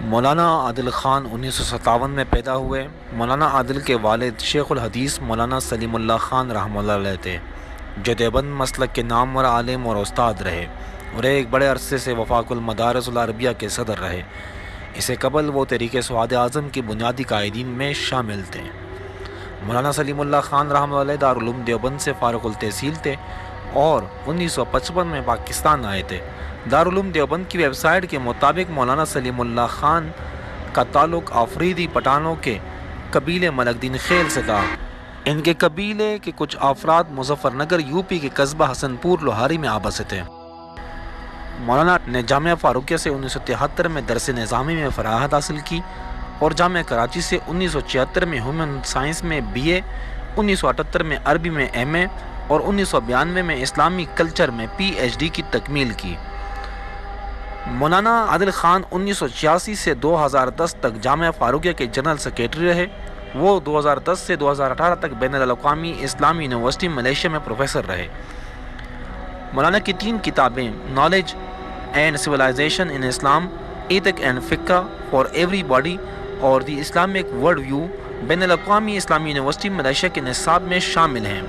مولانا عادل خان انیس سو ستاون میں پیدا ہوئے۔ مولانا عادل کے والد شیخ الحدیث مولانا سلیم اللہ خان رحمہ اللہ علیہ تھے۔ جو دیوبند مسلک کے نامور عالم اور استاد رہے اور ایک بڑے عرصے سے وفاق المدارس العربیہ کے صدر رہے۔ اسے قبل وہ تحریک سواد اعظم کی بنیادی قائدین میں شامل تھے۔ مولانا سلیم اللہ خان رحمہ اللہ دارالعلوم دیوبند سے فارغ التحصیل تھے۔ اور انیس سو پچپن میں پاکستان آئے تھے۔ دارالعلوم دیوبند کی ویب سائٹ کے مطابق مولانا سلیم اللہ خان کا تعلق آفریدی پٹانوں کے قبیلے ملک دین خیل سے تھا۔ ان کے قبیلے کے کچھ افراد مظفر نگر، یو پی کے قصبہ حسن پور، لوہاری میں آبا سے تھے۔ مولانا نے جامعہ فاروقیہ سے انیس سو تہتر میں درس نظامی میں فراحت حاصل کی اور جامعہ کراچی سے انیس سو چھہتر میں ہیومن سائنس میں بی اے، انیس سو اٹھتر میں عربی میں ایم اے اور انیس سو بیانوے میں اسلامی کلچر میں پی ایچ ڈی کی تکمیل کی۔ مولانا عادل خان انیس سو چھیاسی سے دو ہزار دس تک جامعہ فاروقیہ کے جنرل سیکیٹری رہے۔ وہ دو ہزار دس سے دو ہزار اٹھارہ تک بین الاقوامی اسلامی یونیورسٹی ملیشیا میں پروفیسر رہے۔ مولانا کی تین کتابیں knowledge and civilisation in Islam ethics and فکا فار ایوری باڈی اور دی اسلامک ورلڈ ویو بین الاقوامی اسلامی یونیورسٹی ملیشیا کے نصاب میں شامل ہیں۔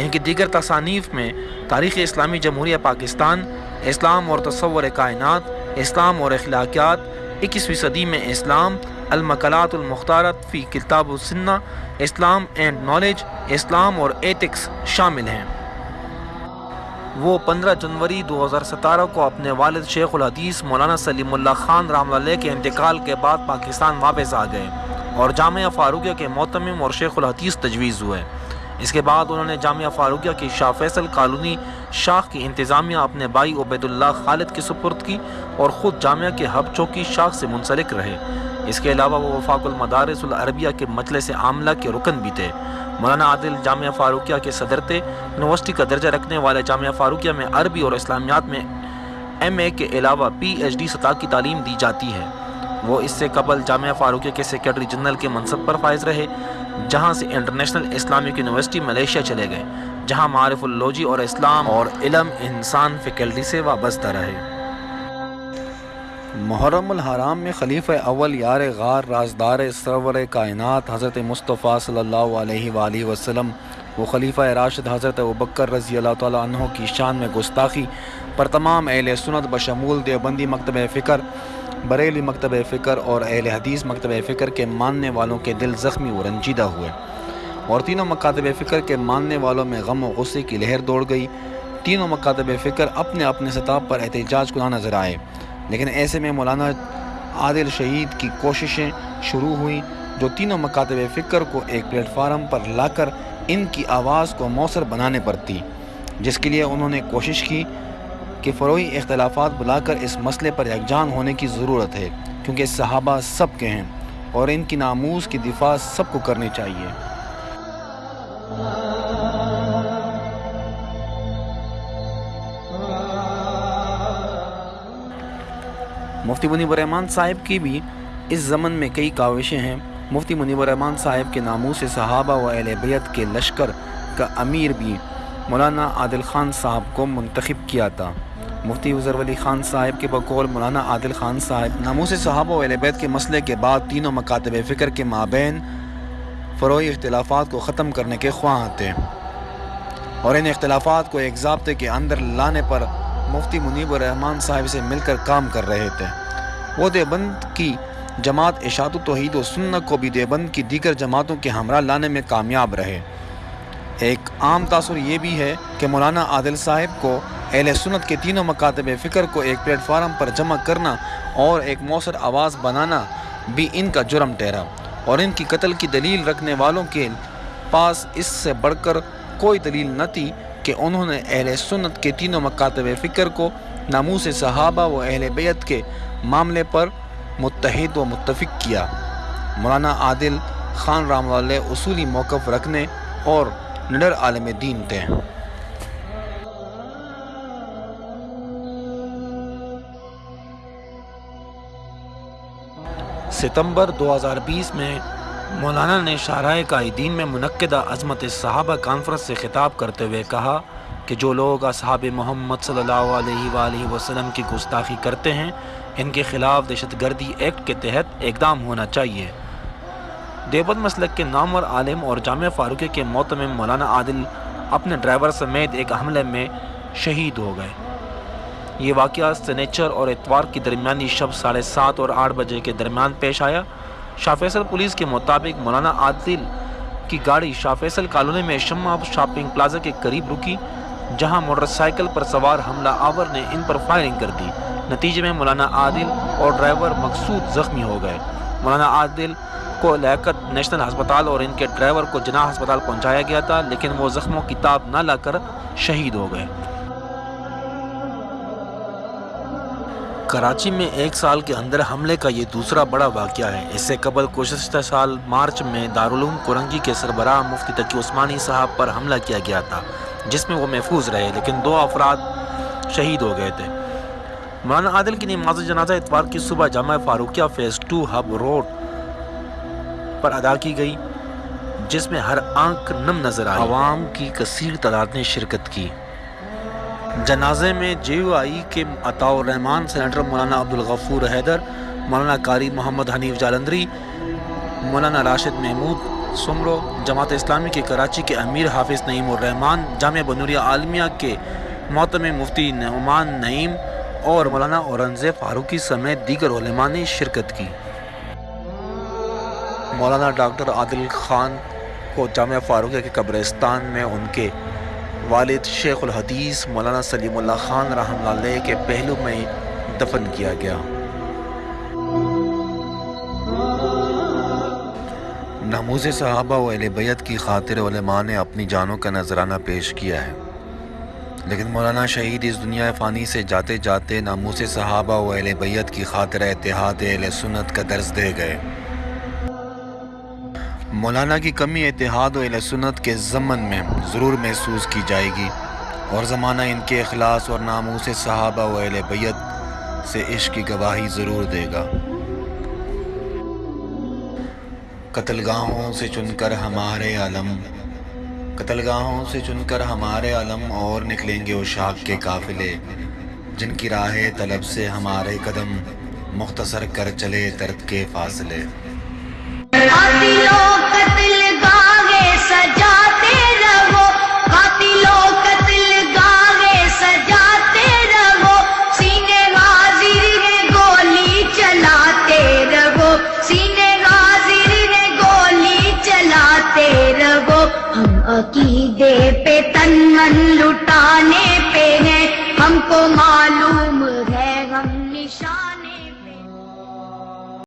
ان کی دیگر تصانیف میں تاریخ اسلامی جمہوریہ پاکستان، اسلام اور تصور کائنات، اسلام اور اخلاقیات، اکیسویں صدی میں اسلام، المقالات المختارت فی کتاب السنہ، اسلام اینڈ نالج، اسلام اور ایتکس شامل ہیں۔ وہ پندرہ جنوری دو ہزار ستارہ کو اپنے والد شیخ الحدیث مولانا سلیم اللہ خان رحمہ اللہ کے انتقال کے بعد پاکستان واپس آ گئے اور جامعہ فاروقیہ کے محتمم اور شیخ الحدیث تجویز ہوئے۔ اس کے بعد انہوں نے جامعہ فاروقیہ کی شاہ فیصل کالونی شاخ کی انتظامیہ اپنے بھائی عبید اللہ خالد کی سپرد کی اور خود جامعہ کے ہب چوکی شاخ سے منسلک رہے۔ اس کے علاوہ وہ وفاق المدارس العربیہ کے مجلس عاملہ کے رکن بھی تھے۔ مولانا عادل جامعہ فاروقیہ کے صدر تھے۔ یونیورسٹی کا درجہ رکھنے والے جامعہ فاروقیہ میں عربی اور اسلامیات میں ایم اے کے علاوہ پی ایچ ڈی سطح کی تعلیم دی جاتی ہے۔ وہ اس سے قبل جامعہ فاروقیہ کے سیکرٹری جنرل کے منصب پر فائز رہے۔ جہاں سے انٹرنیشنل اسلامک یونیورسٹی ملیشیا چلے گئے، جہاں معارف اللوجی اور اسلام اور علم انسان فیکلٹی سے وابستہ رہے۔ محرم الحرام میں خلیفہ اول یار غار رازدار سرور کائنات حضرت مصطفیٰ صلی اللہ علیہ وآلہ وسلم و خلیفہ راشد حضرت ابکر رضی اللہ تعالیٰ عنہ کی شان میں گستاخی پر تمام اہل سنت بشمول دیوبندی مکتب فکر بریلی مکتب فکر اور اہل حدیث مکتب فکر کے ماننے والوں کے دل زخمی و رنجیدہ ہوئے۔ اور تینوں مکاتب فکر کے ماننے والوں میں غم و غصے کی لہر دوڑ گئی۔ تینوں مکاتب فکر اپنے اپنے سطح پر احتجاج کناں نظر آئے۔ لیکن ایسے میں مولانا عادل شہید کی کوششیں شروع ہوئیں جو تینوں مکاتب فکر کو ایک پلیٹ فارم پر لا کر ان کی آواز کو مؤثر بنانے پر تھی، جس کے لیے انہوں نے کوشش کی کہ فروئی اختلافات بلا کر اس مسئلے پر یکجان ہونے کی ضرورت ہے، کیونکہ صحابہ سب کے ہیں اور ان کی ناموز کی دفاع سب کو کرنی چاہیے۔ مفتی منیب الرحمان صاحب کی بھی اس زمن میں کئی کاوشیں ہیں۔ مفتی منیب الرحمان صاحب کے ناموں سے صحابہ و اہل بیت کے لشکر کا امیر بھی مولانا عادل خان صاحب کو منتخب کیا تھا۔ مفتی وزر ولی خان صاحب کے بقول، مولانا عادل خان صاحب ناموں سے صحابہ و اہل بیت کے مسئلے کے بعد تینوں مکاتب فکر کے مابین فروئی اختلافات کو ختم کرنے کے خواہاں تھے۔ اور ان اختلافات کو ایک ضابطے کے اندر لانے پر مفتی منیب الرحمان صاحب سے مل کر کام کر رہے تھے۔ وہ دیوبند کی جماعت اشاعت و توحید و سنت کو بھی دیوبند کی دیگر جماعتوں کے ہمراہ لانے میں کامیاب رہے۔ ایک عام تاثر یہ بھی ہے کہ مولانا عادل صاحب کو اہل سنت کے تینوں مکاتب فکر کو ایک پلیٹ فارم پر جمع کرنا اور ایک مؤثر آواز بنانا بھی ان کا جرم ٹھہرا اور ان کی قتل کی دلیل رکھنے والوں کے پاس اس سے بڑھ کر کوئی دلیل نہ تھی کہ انہوں نے اہل سنت کے تینوں مکاتب فکر کو ناموس صحابہ و اہل بیت کے معاملے پر متحد و متفق کیا۔ مولانا عادل خان رام اللہ اصولی موقف رکھنے اور نڈر عالم دین تھے۔ ستمبر دو ہزار بیس میں مولانا نے شاہراہ قائدین میں منعقدہ عظمت صحابہ کانفرنس سے خطاب کرتے ہوئے کہا کہ جو لوگ اصحاب محمد صلی اللہ علیہ وآلہ وسلم کی گستاخی کرتے ہیں، ان کے خلاف دہشت گردی ایکٹ کے تحت اقدام ہونا چاہیے۔ دیوبند مسلک کے نامور عالم اور جامع فاروقی کے محتمم مولانا عادل اپنے ڈرائیور سمیت ایک حملے میں شہید ہو گئے۔ یہ واقعہ سنیچر اور اتوار کی درمیانی شب ساڑھے سات اور آٹھ بجے کے درمیان پیش آیا۔ شاہ فیصل پولیس کے مطابق مولانا عادل کی گاڑی شاہ فیصل کالونی میں شمع شاپنگ پلازا کے قریب رکی، جہاں موٹر سائیکل پر سوار حملہ آور نے ان پر فائرنگ کر دی۔ نتیجے میں مولانا عادل اور ڈرائیور مقصود زخمی ہو گئے۔ مولانا عادل کو لیاقت نیشنل ہسپتال اور ان کے ڈرائیور کو جناح ہسپتال پہنچایا گیا تھا، لیکن وہ زخموں کی تاب نہ لا کر شہید ہو گئے۔ کراچی میں ایک سال کے اندر حملے کا یہ دوسرا بڑا واقعہ ہے۔ اس سے قبل گزشتہ سال مارچ میں دارالعلوم کرنگی کے سربراہ مفتی تقی عثمانی صاحب پر حملہ کیا گیا تھا، جس میں وہ محفوظ رہے، لیکن دو افراد شہید ہو گئے تھے۔ مولانا عادل کی نماز جنازہ اتوار کی صبح Jamia Farooqia face to hub road پر ادا کی گئی، جس میں ہر آنکھ نم نظر آئی۔ عوام کی کثیر تعداد نے شرکت کی۔ جنازے میں جے یو آئی کے عطاء الرحمان سینیٹر مولانا عبدالغفور حیدر، مولانا قاری محمد حنیف جالندری، مولانا راشد محمود سمرو، جماعت اسلامی کے کراچی کے امیر حافظ نعیم الرحمان جامعہ بنوریہ عالمیہ کے محتم مفتی نعمان نعیم اور مولانا اورنگزیب فاروقی سمیت دیگر علماء نے شرکت کی۔ مولانا ڈاکٹر عادل خان کو جامعہ فاروقیہ کے قبرستان میں ان کے والد شیخ الحدیث مولانا سلیم اللہ خان رحمہ اللہ علیہ کے پہلو میں دفن کیا گیا۔ ناموز صحابہ و اہل بیت کی خاطر علماء نے اپنی جانوں کا نذرانہ پیش کیا ہے۔ لیکن مولانا شہید اس دنیا فانی سے جاتے جاتے ناموس صحابہ و اہل بیت کی خاطر اتحاد اہل سنت کا درس دے گئے۔ مولانا کی کمی اتحاد و سنت کے ضمن میں ضرور محسوس کی جائے گی اور زمانہ ان کے اخلاص اور ناموس صحابہ و اہل بیت سے عشق کی گواہی ضرور دے گا۔ قتل گاہوں سے چن کر ہمارے علم، قتل گاہوں سے چن کر ہمارے علم اور نکلیں گے اشاق کے قافلے، جن کی راہ طلب سے ہمارے قدم مختصر کر چلے ترد کے فاصلے۔ عقیدے